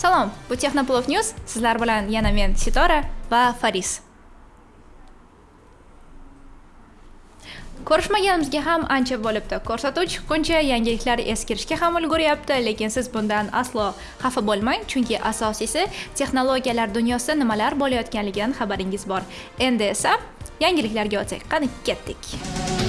Salom, bu Texnoplov News. Sizlar bilan yana men Sitora va Faris. Ko'rishmaganimizga ham ancha bo'libdi. Ko'rsatuv chiqquncha yangiliklar eskirishga ham ulguryapti, lekin siz bundan aslo xafa bo'lmang, chunki asosiysi texnologiyalar dunyosida nimalar bo'layotganligidan xabaringiz bor. Endi esa yangiliklarga o'tsak, qani ketdik.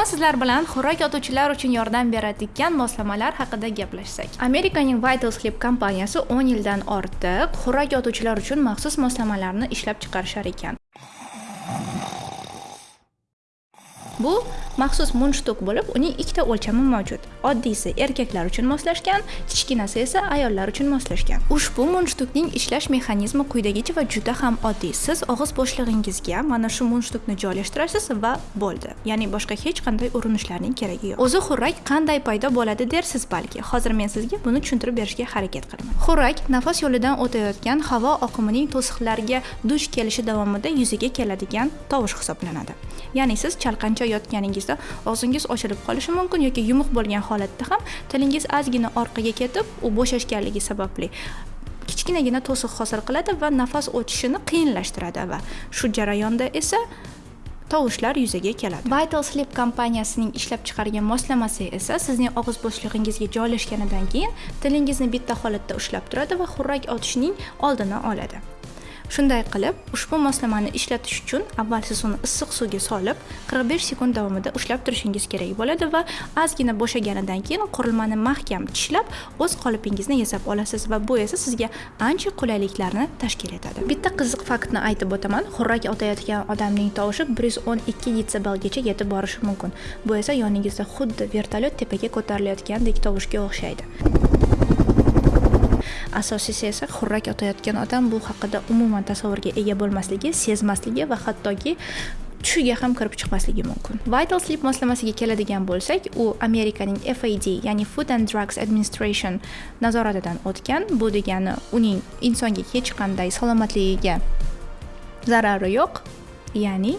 Bugun sizlar bilan xo'rak yotuvchilar uchun yordam beradigan moslamalar haqida gaplashsak. Amerikaning vital sleep kompaniyasi 10 yildan ortiq xo'rak yotuvchilar uchun maxsus moslamalarni ishlab chiqarishar ekan. Bu maxsus mundshtuk bo'lib uning ikkita o'lchami mavjud. Oddiysi erkaklar uchun moslashgan kichkinasi esa ayollar uchun moslashgan. Ushbu mundshtukning ishlash mexanizmi quyidagicha va juda ham oddiy siz og'iz bo'shlig'ingizga mana shu mundshtukni joylashtirasiz va bo'ldi. Ya'ni boshqa hech qanday urinishlarning keragi yo'q. O'zi xurrak qanday paydo bo'ladi dersiz balki. Hozir men sizga buni tushuntirib berishga harakat qilaman. Xurrak nafas yo'lidan o'tayotgan havo oqimining to'siqlarga duch kelishi davomida yuzaga keladigan tovush hisoblanadi. Ya'ni siz chalqancha yotganingizda bo'lsa og'zingiz ochilib qolishi mumkin yoki yumuq bo'lgan holatda ham tilingiz ozgina orqaga ketib u bo'shashganligi sababli kichkinagina to'siq hosil qiladi va nafas o'tishini qiyinlashtiradi va shu jarayonda esa tovushlar yuzaga keladi. Vital sleep kompaniyasining ishlab chiqargan moslamasi esa sizning og'iz bo'shlig'ingizga joylashganidan keyin tilingizni bitta holatda ushlab turadi va xurrak otishning oldini oladi. Shunday qilib ushbu moslamani ishlatish uchun avval siz uni issiq suvga solib 45 sekund davomida ushlab turishingiz kerak bo'ladi va ozgina bo'shaganidan keyin qurilmani mahkam tishlab o'z qolipingizni yasab olasiz va bu esa sizga ancha qulayliklarni tashkil etadi. Bitta qiziq faktni aytib o'taman. Xurrak otayotgan odamning tovushi 112 detsibelgacha yetib borishi mumkin. Bu esa yoningizda xuddi vertolyot tepaga ko'tarilayotgandek tovushga o'xshaydi. Asosiysi esa xurrak otayotgan odam bu haqida umuman tasavvurga ega bo'lmasligi sezmasligi va hattoki tushiga ham kirib chiqmasligi mumkin. Vital sleep moslamasiga keladigan bo'lsak u amerikaning fad ya'ni food and drugs administration nazoratidan o'tgan. Bu degani uning insonga hech qanday salomatligiga zarari yo'q ya'ni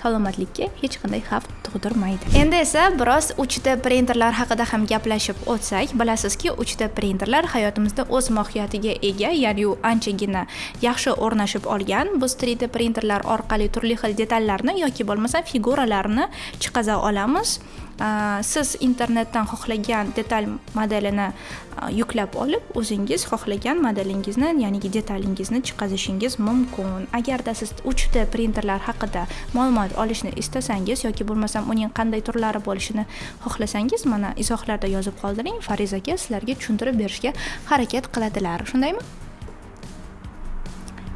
salomatlikka hech qanday xavf tug'dirmaydi endi esa biroz 3d printerlar haqida ham gaplashib o'tsak bilasizki 3d printerlar hayotimizda o'z mohiyatiga ega ya'ni u anchagina yaxshi o'rnashib olgan. Biz 3d printerlar orqali turli xil detallarni yoki bo'lmasa figuralarni chiqaza olamiz. Siz internetdan xohlagan detal modelini yuklab olib o'zingiz xohlagan modelingizni ya'ni detalingizni chiqazishingiz mumkin. Agarda siz 3d printerlar haqida ma'lumot olishni istasangiz yoki bo'lmasam uning qanday turlari bo'lishini xohlasangiz mana izohlarda yozib qoldiring. Fariz aka sizlarga tushuntirib berishga harakat qiladilar. Shundaymi?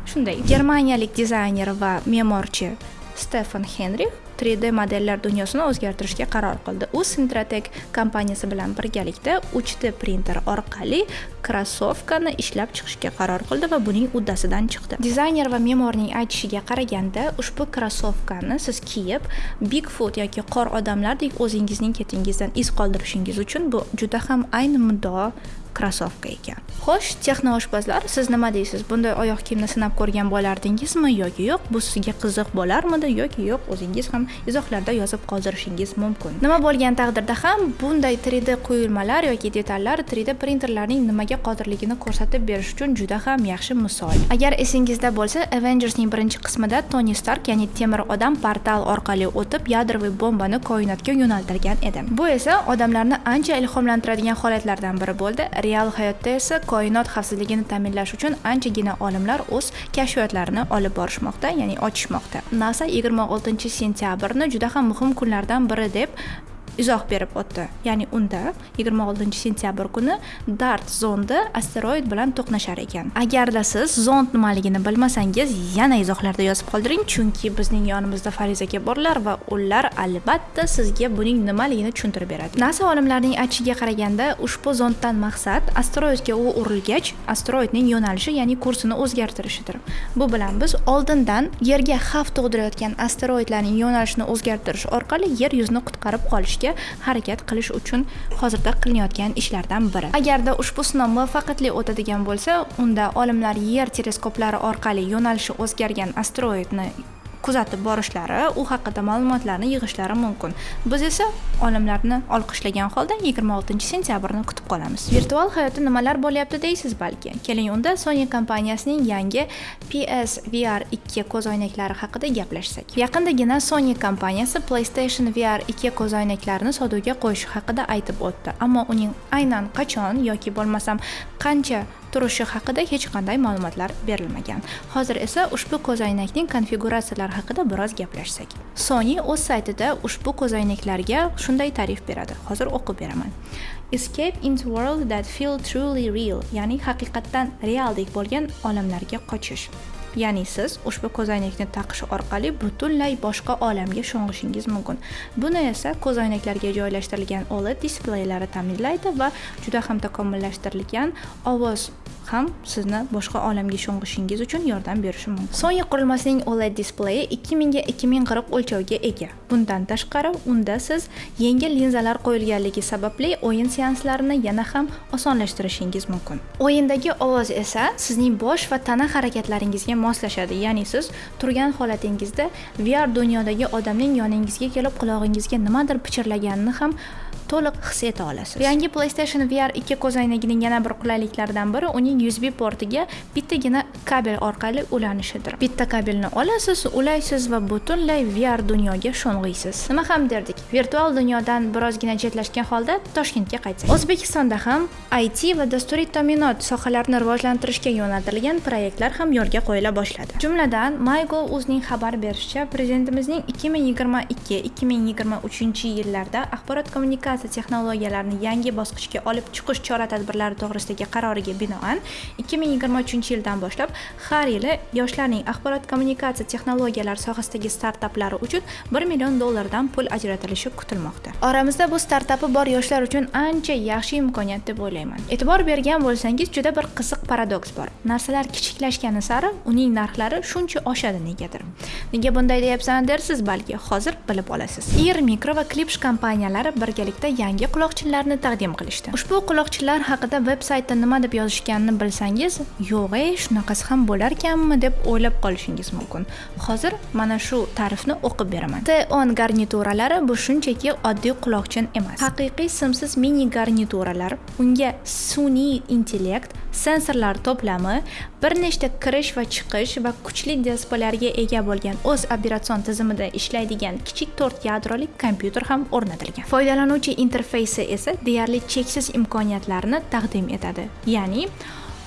Shunday. Germaniyalik dizayner va me'morchi stefan henrix 3D modellar dunyosini o'zgartirishga qaror qildi. U Sintratek kompaniyasi bilan birgalikda 3D printer orqali krossovkani ishlab chiqishga qaror qildi va buning uddasidan chiqdi. Dizayner va me'morning aytishiga qaraganda, ushbu krossovkani siz kiyib, Bigfoot yoki qor odamlardek o'zingizning ketingizdan iz qoldirishingiz uchun bu juda ham ayni muddao krossovka ekan xo'sh texnooshpazlar siz nima deysiz bunday oyoq kiyimni sinab ko'rgan bo'lardingizmi yoki yo'q bu sizga qiziq bo'larmidi yoki yo'q o'zingiz ham izohlarda yozib qoldirishingiz mumkin. Nima bo'lgan taqdirda ham bunday 3d quyilmalar yoki detallar 3d printerlarning nimaga qodirligini ko'rsatib berish uchun juda ham yaxshi misol. Agar esingizda bo'lsa avengersning birinchi qismida toni stark ya'ni temir odam portal orqali o'tib yadroviy bombani koinotga yo'naltirgan edi. Bu esa odamlarni ancha ilhomlantiradigan holatlardan biri bo'ldi. Real hayotda esa koinot xavfsizligini ta'minlash uchun anchagina olimlar o'z kashfiyotlarini olib borishmoqda ya'ni ochishmoqda. Nasa 26 sentyabrni juda ham muhim kunlardan biri deb izoh berib o'tdi. Ya'ni unda 26 sentyabr kuni dart zondi asteroid bilan to'qnashar ekan. Agarda siz zond nimaligini bilmasangiz yana izohlarda yozib qoldiring chunki bizning yonimizda fariz aka borlar va ular albatta sizga buning nimaligini tushuntirib beradi. Nasa olimlarining aytishiga qaraganda ushbu zonddan maqsad asteroidga u urilgach asteroidning yo'nalishi ya'ni kursini o'zgartirishidir. Bu bilan biz oldindan yerga xavf tug'dirayotgan asteroidlarning yo'nalishini o'zgartirish orqali yer yuzini qutqarib qolishga qilishga harakat qilish uchun hozirda qilinayotgan ishlardan biri. Agarda ushbu sinov muvaffaqiyatli o'tadigan bo'lsa unda olimlar yer teleskoplari orqali yo'nalishi o'zgargan asteroidni kuzatib borishlari u haqida ma'lumotlarni yig'ishlari mumkin. Biz esa olimlarni olqishlagan holda 26 sentyabrni kutib qolamiz. Virtual hayotda nimalar bo'lyapti deysiz balki? Keling unda sony kompaniyasining yangi ps vr 2 ko'zoynaklari haqida gaplashsak. Yaqindagina sony kompaniyasi playstation vr 2 ko'zoynaklarini sotuvga qo'yishi haqida aytib o'tdi. Ammo uning aynan qachon yoki bo'lmasam qancha turishi haqida hech qanday ma'lumotlar berilmagan. Hozir esa ushbu ko'zoynakning konfiguratsiyalari haqida biroz gaplashsak. Sony o'z saytida ushbu ko'zoynaklarga shunday ta'rif beradi. Hozir o'qib beraman. Escape into world that feel truly real ya'ni haqiqatdan realdek bo'lgan olamlarga qochish. Ya'ni siz ushbu ko'zoynakni taqish orqali butunlay boshqa olamga sho'ng'ishingiz mumkin. Buni esa ko'zoynaklarga joylashtirilgan oled displeylari ta'minlaydi va juda ham takomillashtirilgan ovoz ham sizni boshqa olamga sho'ng'ishingiz uchun yordam berishi mumkin. Sony qurilmasining oled displeyi 2000 ga 2040 o'lchovga ega. Bundan tashqari unda siz yengil linzalar qo'yilganligi sababli o'yin seanslarini yana ham osonlashtirishingiz mumkin. O'yindagi ovoz esa sizning bosh va tana harakatlaringizga moslashadi. Ya'ni siz turgan holatingizda vr dunyodagi odamning yoningizga kelib qulog'ingizga nimadir pichirlaganini ham to'liq his eta olasiz. Yangi playstation vr 2 ko'zoynagining yana bir qulayliklaridan biri uning usb portiga bittagina kabel orqali ulanishidir. Bitta kabelni olasiz ulaysiz va butunlay vr dunyoga sho'ng'iysiz. Nima ham derdik? Virtual dunyodan birozgina chetlashgan holda toshkentga qaytsak. O'zbekistonda ham it va dasturiy ta'minot sohalarini rivojlantirishga yo'naltirilgan proyektlar ham yo'lga qo'yila boshladi. Jumladan mygo o'zining xabar berishicha prezidentimizning 2022-2023 yillarda axborot kommunikatsiya kommunikatsiya texnologiyalarini yangi bosqichga olib chiqish chora tadbirlari to'g'risidagi qaroriga binoan 2023 yildan boshlab har yili yoshlarning axborot kommunikatsiya texnologiyalari sohasidagi startaplari uchun 1 million dollardan pul ajratilishi kutilmoqda. Oramizda bu startapi bor yoshlar uchun ancha yaxshi imkoniyat deb o'ylayman. E'tibor bergan bo'lsangiz juda bir qiziq paradoks bor. Narsalar kichiklashgani sari uning narxlari shuncha oshadi negadir. Nega bunday deyapsan dersiz balki hozir bilib olasiz. Ir micro va klipsh kompaniyalari birgalikda haqida yangi quloqchinlarni taqdim qilishdi. Ushbu quloqchinlar haqida veb saytda nima deb yozishganini bilsangiz yo'q ey shunaqasi ham bo'larkanmi deb o'ylab qolishingiz mumkin. Hozir mana shu ta'rifni o'qib beraman. T on garnituralari bu shunchaki oddiy quloqchin emas. Haqiqiy simsiz mini garnituralar unga sun'iy intellekt sensorlar to'plami bir nechta kirish va chiqish va kuchli displeylarga ega bo'lgan o'z operatsion tizimida ishlaydigan kichik to'rt yadrolik kompyuter ham o'rnatilgan. Foydalanuvchi interfeysi esa deyarli cheksiz imkoniyatlarni taqdim etadi. Ya'ni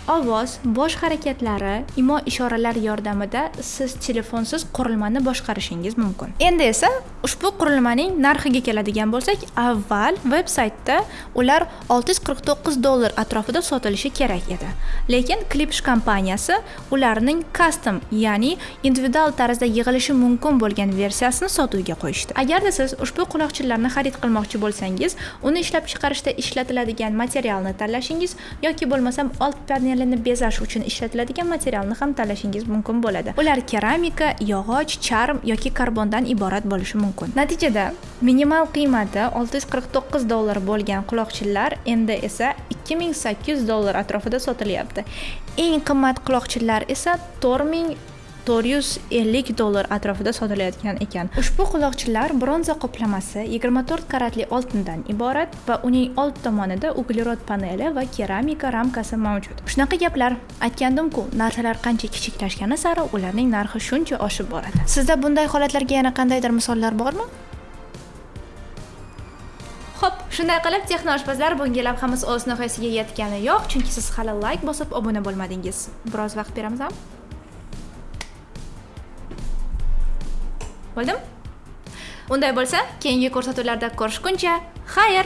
ovoz bosh harakatlari imo ishoralar yordamida siz telefonsiz qurilmani boshqarishingiz mumkin. Endi esa ushbu qurilmaning narxiga keladigan bo'lsak avval veb saytda ular 649 dollar atrofida sotilishi kerak edi. Lekin klipsh kompaniyasi ularning custom ya'ni individual tarzda yig'ilishi mumkin bo'lgan versiyasini sotuvga qo'yishdi. Agarda siz ushbu quloqchinlarni xarid qilmoqchi bo'lsangiz uni ishlab chiqarishda ishlatiladigan materialni tanlashingiz yoki bo'lmasam old panel panelini bezash uchun ishlatiladigan materialni ham tanlashingiz mumkin bo'ladi. Ular keramika yog'och charm yoki karbondan iborat bo'lishi mumkin. Natijada minimal qiymati 649 dollar bo'lgan quloqchinlar endi esa 2800 dollar atrofida sotilyapti. Eng qimmat quloqchinlar esa 4000 to'rt yuz ellik dollar atrofida sotilayotgan ekan ushbu quloqchinlar bronza qoplamasi yigirma to'rt karatli oltindan iborat va uning old tomonida uglerod paneli va keramika ramkasi mavjud shunaqa gaplar aytgandimku narsalar qancha kichiklashgani sari ularning narxi shuncha oshib boradi sizda bunday holatlarga yana qandaydir misollar bormi Xo'p, shunday qilib texnoshpazlar bunga lavhamiz o'z nihoyasiga yetgani yo'q, chunki siz hali like bosib obuna bo'lmadingiz. Biroz vaqt beramizmi? Bo'ldimi unday bo'lsa keyingi ko'rsatuvlarda ko'rishguncha xayr!